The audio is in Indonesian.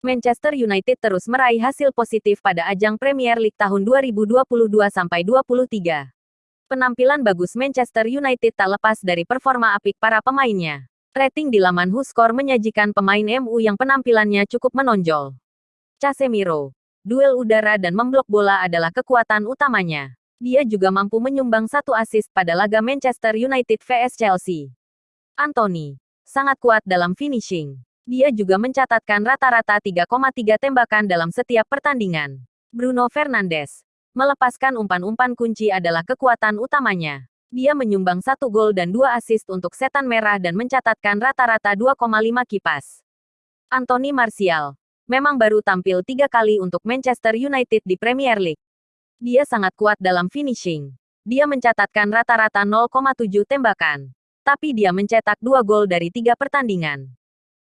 Manchester United terus meraih hasil positif pada ajang Premier League tahun 2022-23. Penampilan bagus Manchester United tak lepas dari performa apik para pemainnya. Rating di laman WhoScore menyajikan pemain MU yang penampilannya cukup menonjol. Casemiro, duel udara dan memblok bola adalah kekuatan utamanya. Dia juga mampu menyumbang satu assist pada laga Manchester United vs Chelsea. Anthony, sangat kuat dalam finishing. Dia juga mencatatkan rata-rata 3,3 tembakan dalam setiap pertandingan. Bruno Fernandes, melepaskan umpan-umpan kunci adalah kekuatan utamanya. Dia menyumbang satu gol dan dua assist untuk setan merah dan mencatatkan rata-rata 2,5 kipas. Anthony Martial, memang baru tampil tiga kali untuk Manchester United di Premier League. Dia sangat kuat dalam finishing. Dia mencatatkan rata-rata 0,7 tembakan. Tapi dia mencetak dua gol dari tiga pertandingan.